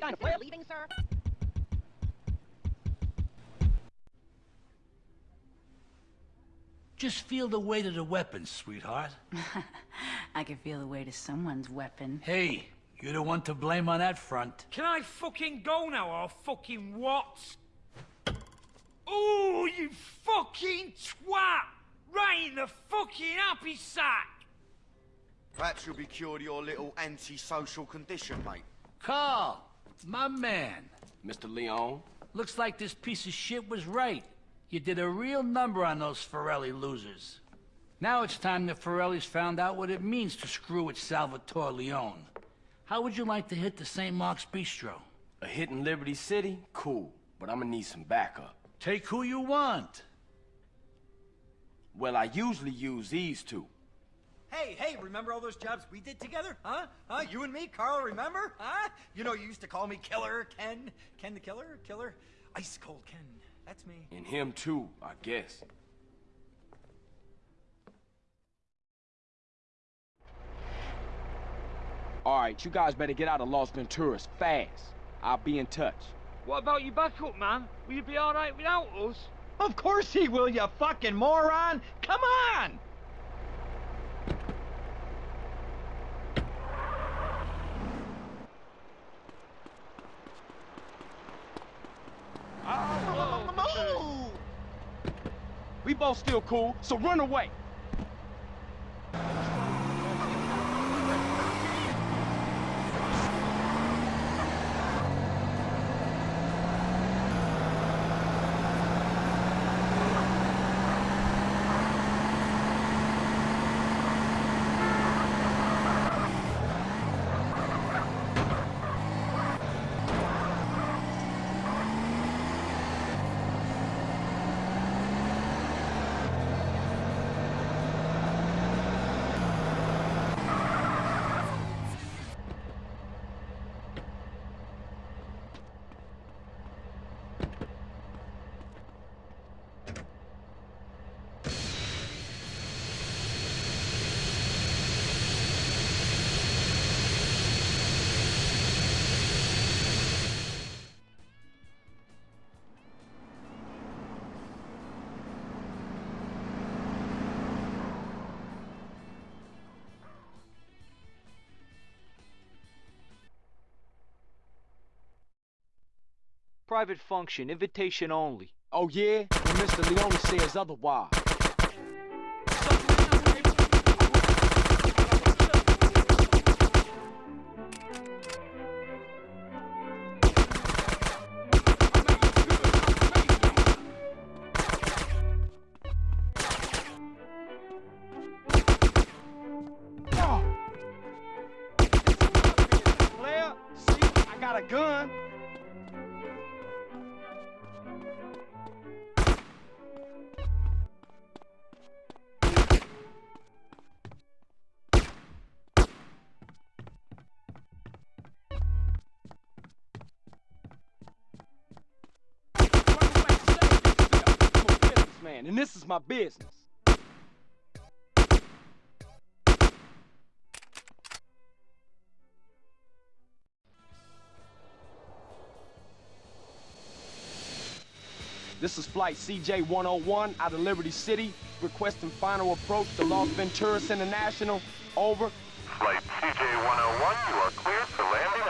the gun. We're leaving, sir. Just feel the weight of the weapon, sweetheart. I can feel the weight of someone's weapon. Hey, you're the one to blame on that front. Can I fucking go now or fucking what? Oh, you fucking twat! Right in the fucking happy sack! Perhaps you'll be cured of your little antisocial condition, mate. Carl, my man. Mr. Leone? Looks like this piece of shit was right. You did a real number on those Forelli losers. Now it's time the Forellis found out what it means to screw with Salvatore Leone. How would you like to hit the St. Mark's Bistro? A hit in Liberty City? Cool, but I'm gonna need some backup. Take who you want. Well, I usually use these two. Hey, hey, remember all those jobs we did together? Huh? Huh? You and me, Carl, remember? Huh? You know, you used to call me Killer Ken. Ken the Killer? Killer? Ice Cold Ken. That's me. And him too, I guess. Alright, you guys better get out of Las Venturas fast. I'll be in touch. What about your backup, man? Will you be alright without us? Of course he will, you fucking moron! Come on! We both still cool, so run away. Private function, invitation only. Oh yeah? And Mr. Leone says otherwise. Player, see, got a gun. Man, and this is my business. This is Flight CJ-101 out of Liberty City, requesting final approach to Las Venturas International. Over. Flight CJ-101, you are cleared for landing.